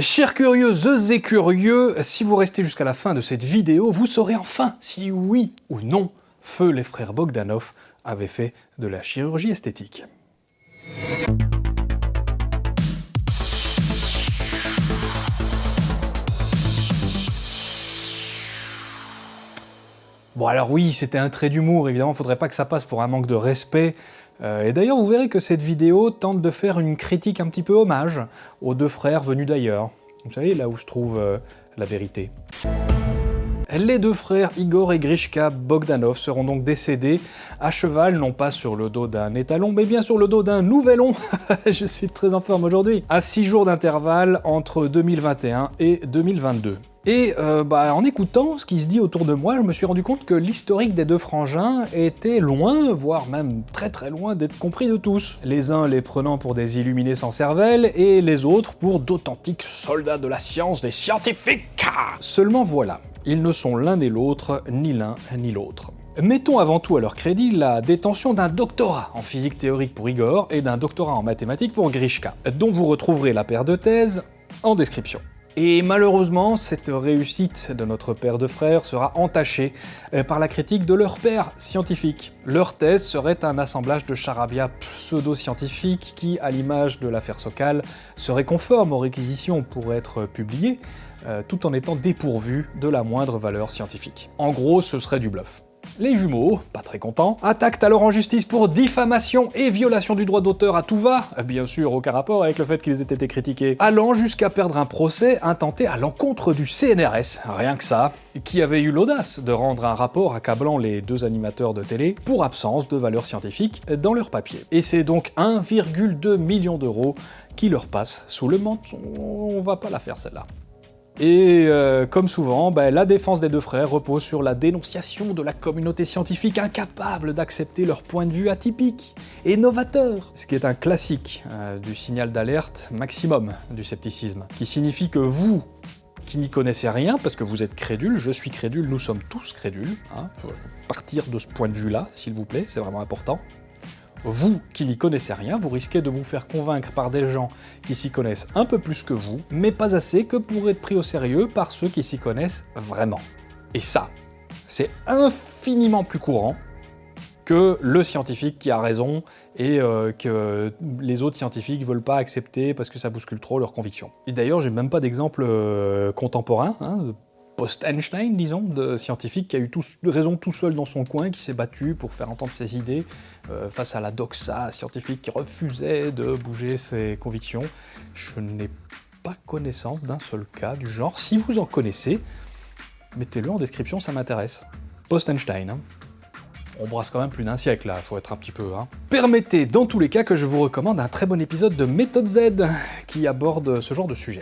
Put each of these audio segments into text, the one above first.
Chers curieuses et curieux, si vous restez jusqu'à la fin de cette vidéo, vous saurez enfin si oui ou non, feu les frères Bogdanov avaient fait de la chirurgie esthétique. Bon alors oui, c'était un trait d'humour, évidemment, faudrait pas que ça passe pour un manque de respect. Euh, et d'ailleurs, vous verrez que cette vidéo tente de faire une critique un petit peu hommage aux deux frères venus d'ailleurs. Vous savez, là où se trouve euh, la vérité. Les deux frères Igor et Grishka Bogdanov seront donc décédés à cheval, non pas sur le dos d'un étalon, mais bien sur le dos d'un nouvelon. Je suis très en forme aujourd'hui. À 6 jours d'intervalle entre 2021 et 2022. Et euh, bah, en écoutant ce qui se dit autour de moi, je me suis rendu compte que l'historique des deux frangins était loin, voire même très très loin d'être compris de tous. Les uns les prenant pour des illuminés sans cervelle, et les autres pour d'authentiques soldats de la science, des scientifiques Seulement voilà, ils ne sont l'un et l'autre, ni l'un ni l'autre. Mettons avant tout à leur crédit la détention d'un doctorat en physique théorique pour Igor et d'un doctorat en mathématiques pour Grishka, dont vous retrouverez la paire de thèses en description. Et malheureusement, cette réussite de notre père de frères sera entachée euh, par la critique de leur père scientifique. Leur thèse serait un assemblage de charabia pseudo-scientifiques qui, à l'image de l'affaire Sokal, serait conforme aux réquisitions pour être publié, euh, tout en étant dépourvu de la moindre valeur scientifique. En gros, ce serait du bluff. Les jumeaux, pas très contents, attaquent alors en justice pour diffamation et violation du droit d'auteur à tout va, bien sûr aucun rapport avec le fait qu'ils aient été critiqués, allant jusqu'à perdre un procès intenté à l'encontre du CNRS, rien que ça, qui avait eu l'audace de rendre un rapport accablant les deux animateurs de télé pour absence de valeur scientifique dans leur papier. Et c'est donc 1,2 million d'euros qui leur passe sous le menton. On va pas la faire celle-là. Et euh, comme souvent, ben, la défense des deux frères repose sur la dénonciation de la communauté scientifique incapable d'accepter leur point de vue atypique et novateur, ce qui est un classique euh, du signal d'alerte maximum du scepticisme, qui signifie que vous, qui n'y connaissez rien, parce que vous êtes crédule, je suis crédule, nous sommes tous crédules, hein, partir de ce point de vue-là, s'il vous plaît, c'est vraiment important, vous qui n'y connaissez rien, vous risquez de vous faire convaincre par des gens qui s'y connaissent un peu plus que vous, mais pas assez que pour être pris au sérieux par ceux qui s'y connaissent vraiment. Et ça, c'est infiniment plus courant que le scientifique qui a raison et euh, que les autres scientifiques veulent pas accepter parce que ça bouscule trop leurs convictions. Et d'ailleurs, j'ai même pas d'exemple euh, contemporain, hein, post-Einstein, disons, de scientifique qui a eu raison tout seul dans son coin, qui s'est battu pour faire entendre ses idées euh, face à la doxa scientifique qui refusait de bouger ses convictions. Je n'ai pas connaissance d'un seul cas du genre. Si vous en connaissez, mettez-le en description, ça m'intéresse. Post-Einstein, hein. On brasse quand même plus d'un siècle là, faut être un petit peu... Hein. Permettez dans tous les cas que je vous recommande un très bon épisode de Méthode Z qui aborde ce genre de sujet.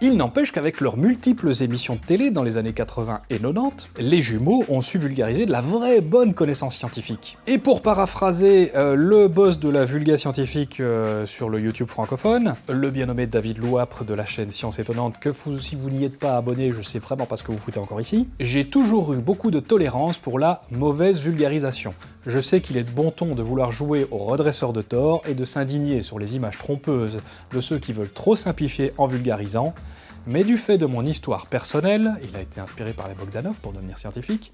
Il n'empêche qu'avec leurs multiples émissions de télé dans les années 80 et 90, les jumeaux ont su vulgariser de la vraie bonne connaissance scientifique. Et pour paraphraser euh, le boss de la vulga scientifique euh, sur le YouTube francophone, le bien nommé David Louapre de la chaîne Science Étonnante, que si vous n'y êtes pas abonné, je sais vraiment pas ce que vous foutez encore ici, j'ai toujours eu beaucoup de tolérance pour la mauvaise vulgarisation. Je sais qu'il est de bon ton de vouloir jouer au redresseur de tort et de s'indigner sur les images trompeuses de ceux qui veulent trop simplifier en vulgarisant, mais du fait de mon histoire personnelle, il a été inspiré par les Bogdanov pour devenir scientifique,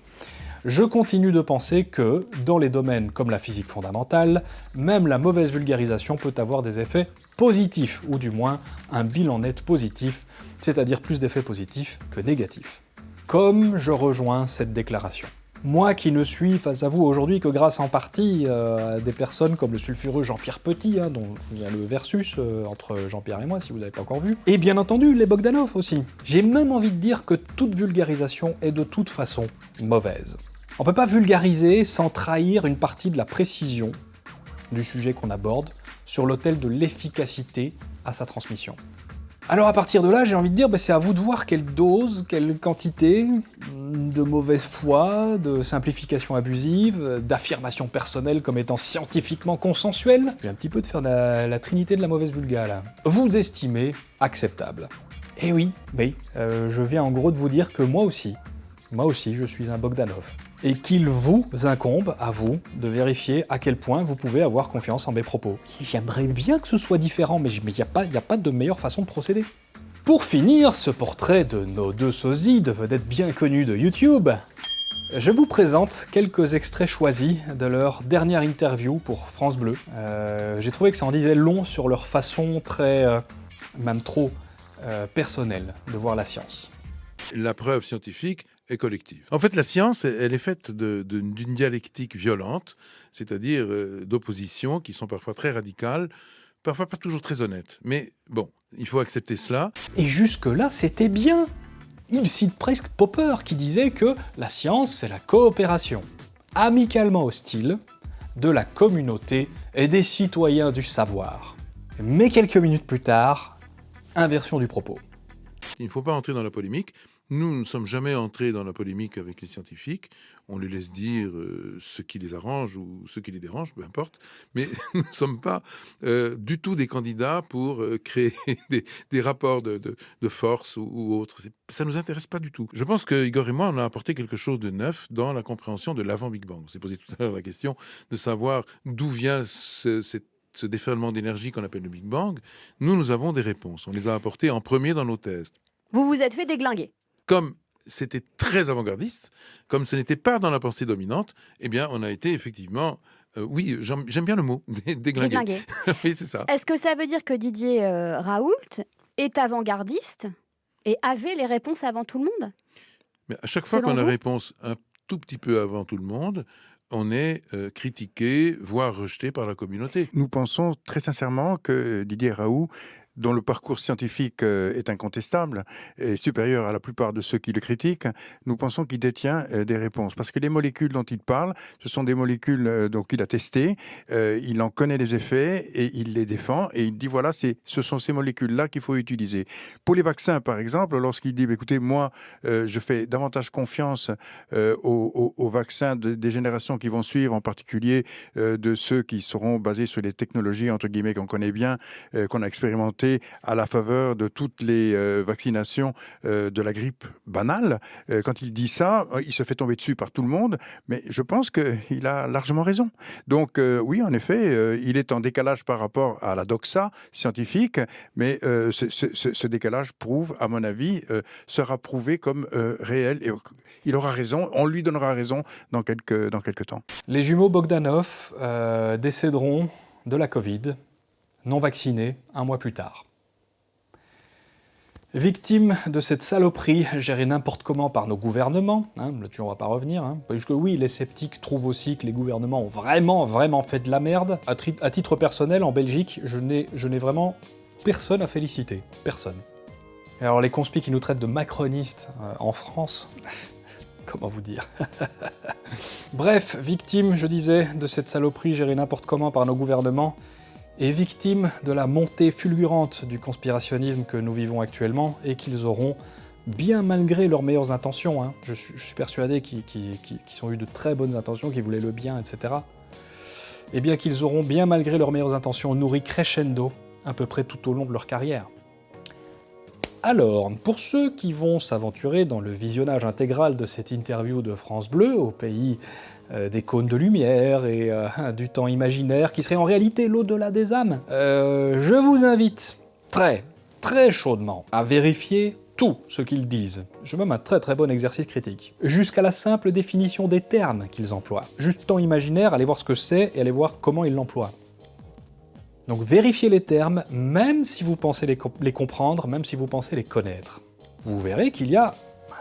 je continue de penser que, dans les domaines comme la physique fondamentale, même la mauvaise vulgarisation peut avoir des effets positifs, ou du moins un bilan net positif, c'est-à-dire plus d'effets positifs que négatifs. Comme je rejoins cette déclaration. Moi qui ne suis face à vous aujourd'hui que grâce en partie euh, à des personnes comme le sulfureux Jean-Pierre Petit, hein, dont il y a le versus euh, entre Jean-Pierre et moi si vous n'avez pas encore vu, et bien entendu les Bogdanov aussi. J'ai même envie de dire que toute vulgarisation est de toute façon mauvaise. On peut pas vulgariser sans trahir une partie de la précision du sujet qu'on aborde sur l'autel de l'efficacité à sa transmission. Alors à partir de là, j'ai envie de dire, bah, c'est à vous de voir quelle dose, quelle quantité de mauvaise foi, de simplification abusive, d'affirmation personnelle comme étant scientifiquement consensuelle. J'ai un petit peu de faire la, trinité de la mauvaise vulga là. Vous estimez acceptable. Eh oui, oui, euh, je viens en gros de vous dire que moi aussi, moi aussi je suis un Bogdanov et qu'il vous incombe, à vous, de vérifier à quel point vous pouvez avoir confiance en mes propos. J'aimerais bien que ce soit différent, mais il n'y a, pas, de meilleure façon de procéder. Pour finir ce portrait de nos deux sosies de vedettes bien connues de YouTube, je vous présente quelques extraits choisis de leur dernière interview pour France Bleu. Euh, J'ai trouvé que ça en disait long sur leur façon très, euh, même trop, euh, personnelle de voir la science. La preuve scientifique collective. En fait, la science, elle est faite d'une dialectique violente, c'est-à-dire euh, d'oppositions qui sont parfois très radicales, parfois pas toujours très honnêtes. Mais bon, il faut accepter cela. Et jusque-là, c'était bien Il cite presque Popper, qui disait que la science, c'est la coopération, amicalement hostile, de la communauté et des citoyens du savoir. Mais quelques minutes plus tard, inversion du propos. Il ne faut pas entrer dans la polémique. Nous ne sommes jamais entrés dans la polémique avec les scientifiques. On les laisse dire euh, ce qui les arrange ou ce qui les dérange, peu importe. Mais nous ne sommes pas euh, du tout des candidats pour euh, créer des, rapports de, force ou, ou autre. Ça ne nous intéresse pas du tout. Je pense que Igor et moi, on a apporté quelque chose de neuf dans la compréhension de l'avant-Big Bang. On s'est posé tout à l'heure la question de savoir d'où vient ce, déferlement d'énergie qu'on appelle le Big Bang. Nous, nous avons des réponses. On les a apportées en premier dans nos thèses Vous vous êtes fait déglinguer. Comme c'était très avant-gardiste, comme ce n'était pas dans la pensée dominante, eh bien, on a été effectivement, euh, oui, j'aime bien le mot, dé- déglingué. Déglinguer. oui, c'est ça. Est-ce que ça veut dire que Didier euh, Raoult est avant-gardiste et avait les réponses avant tout le monde? Mais à chaque fois qu'on a réponse un tout petit peu avant tout le monde, on est euh, critiqué, voire rejeté par la communauté. Nous pensons très sincèrement que Didier Raoult, dont le parcours scientifique euh, est incontestable et supérieur à la plupart de ceux qui le critiquent, nous pensons qu'il détient euh, des réponses. Parce que les molécules dont il parle, ce sont des molécules euh, donc qu'il a testées, il en connaît les effets et il les défend et il dit voilà, ce sont ces molécules-là qu'il faut utiliser. Pour les vaccins, par exemple, lorsqu'il dit bah, écoutez, moi, je fais davantage confiance aux, vaccins de- des générations qui vont suivre, en particulier de ceux qui seront basés sur les technologies entre guillemets qu'on connaît bien, qu'on a expérimenté à la faveur de toutes les euh, vaccinations euh, de la grippe banale. Euh, quand il dit ça, il se fait tomber dessus par tout le monde, mais je pense qu'il a largement raison. Donc oui, en effet, il est en décalage par rapport à la doxa scientifique, mais ce, ce- décalage prouve, à mon avis, sera prouvé comme réel et il aura raison, on lui donnera raison dans quelques, dans quelques temps. Les jumeaux Bogdanov décéderont de la Covid, non vaccinés, un mois plus tard. Victimes de cette saloperie gérée n'importe comment par nos gouvernements, hein, là-dessus on va pas revenir, hein, parce que oui, les sceptiques trouvent aussi que les gouvernements ont vraiment, vraiment fait de la merde. À, titre personnel, en Belgique, je n'ai vraiment personne à féliciter. Personne. Et alors les conspis qui nous traitent de macronistes euh, en France, comment vous dire? Bref, victime, je disais, de cette saloperie gérée n'importe comment par nos gouvernements, et victime de la montée fulgurante du conspirationnisme que nous vivons actuellement, et qu'ils auront, bien malgré leurs meilleures intentions, hein, je, suis, persuadé qu'ils ont eu de très bonnes intentions, qu'ils voulaient le bien, etc., et bien qu'ils auront, bien malgré leurs meilleures intentions, nourri crescendo à peu près tout au long de leur carrière. Alors, pour ceux qui vont s'aventurer dans le visionnage intégral de cette interview de France Bleu, au pays euh, des cônes de lumière et euh, du temps imaginaire, qui serait en réalité l'au-delà des âmes, euh, je vous invite très, très chaudement à vérifier tout ce qu'ils disent. Je même un très très bon exercice critique. Jusqu'à la simple définition des termes qu'ils emploient. Juste temps imaginaire, allez voir ce que c'est et allez voir comment ils l'emploient. Donc vérifiez les termes, même si vous pensez les, com- les comprendre, même si vous pensez les connaître. Vous verrez qu'il y a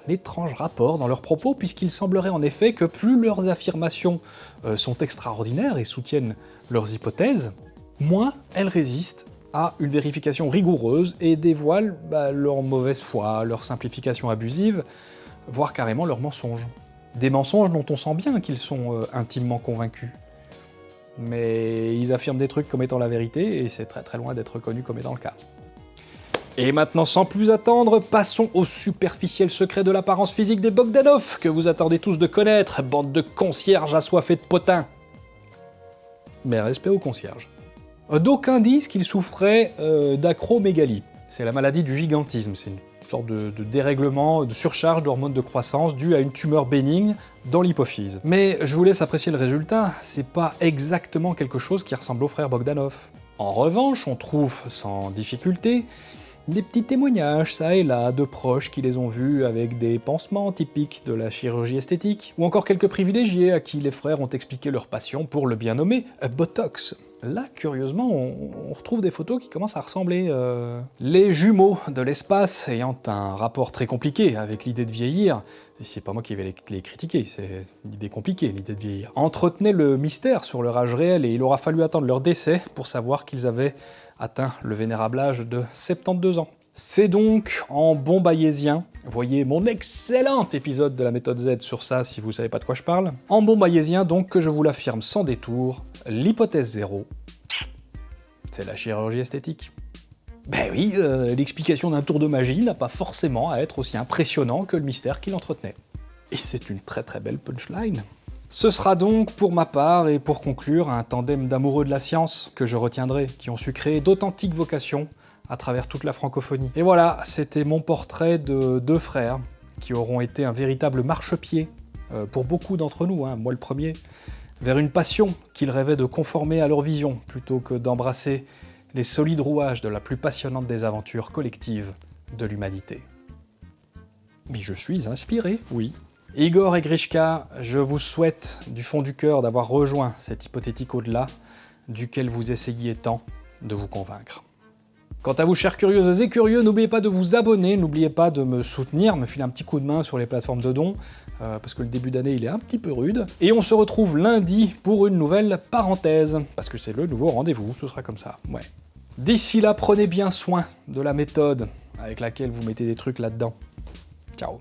un étrange rapport dans leurs propos, puisqu'il semblerait en effet que plus leurs affirmations euh, sont extraordinaires et soutiennent leurs hypothèses, moins elles résistent à une vérification rigoureuse et dévoilent bah, leur mauvaise foi, leur simplification abusive, voire carrément leurs mensonges. Des mensonges dont on sent bien qu'ils sont euh, intimement convaincus mais ils affirment des trucs comme étant la vérité, et c'est très très loin d'être reconnu comme étant le cas. Et maintenant, sans plus attendre, passons au superficiel secret de l'apparence physique des Bogdanov, que vous attendez tous de connaître, bande de concierges assoiffés de potins. Mais respect aux concierges. D'aucuns disent qu'il souffrait euh, d'acromégalie. C'est la maladie du gigantisme, c'est une sorte de, de dérèglement, de surcharge d'hormones de croissance due à une tumeur bénigne dans l'hypophyse. Mais je vous laisse apprécier le résultat, c'est pas exactement quelque chose qui ressemble au frère Bogdanov. En revanche, on trouve sans difficulté Des petits témoignages, ça et là, de proches qui les ont vus avec des pansements typiques de la chirurgie esthétique, ou encore quelques privilégiés à qui les frères ont expliqué leur passion pour le bien nommé Botox. Là, curieusement, on, retrouve des photos qui commencent à ressembler... Euh, les jumeaux de l'espace ayant un rapport très compliqué avec l'idée de vieillir, c'est pas moi qui vais les, critiquer, c'est une idée compliquée, l'idée de vieillir, entretenaient le mystère sur leur âge réel et il aura fallu attendre leur décès pour savoir qu'ils avaient atteint le vénérable âge de 72 ans. C'est donc en bon bayésien, voyez mon excellent épisode de la méthode Z sur ça si vous savez pas de quoi je parle, en bon bayésien donc que je vous l'affirme sans détour, l'hypothèse zéro, c'est la chirurgie esthétique. Ben oui, euh, l'explication d'un tour de magie n'a pas forcément à être aussi impressionnant que le mystère qu'il entretenait. Et c'est une très très belle punchline. Ce sera donc, pour ma part, et pour conclure, un tandem d'amoureux de la science que je retiendrai, qui ont su créer d'authentiques vocations à travers toute la francophonie. Et voilà, c'était mon portrait de deux frères qui auront été un véritable marchepied euh, pour beaucoup d'entre nous, hein, moi le premier, vers une passion qu'ils rêvaient de conformer à leur vision, plutôt que d'embrasser les solides rouages de la plus passionnante des aventures collectives de l'humanité. Mais je suis inspiré, oui. Igor et Grishka, je vous souhaite du fond du cœur d'avoir rejoint cet hypothétique au-delà duquel vous essayiez tant de vous convaincre. Quant à vous, chers curieuses et curieux, n'oubliez pas de vous abonner, n'oubliez pas de me soutenir, me filer un petit coup de main sur les plateformes de dons, euh, parce que le début d'année, il est un petit peu rude. Et on se retrouve lundi pour une nouvelle parenthèse, parce que c'est le nouveau rendez-vous, ce sera comme ça, ouais. D'ici là, prenez bien soin de la méthode avec laquelle vous mettez des trucs là-dedans. Ciao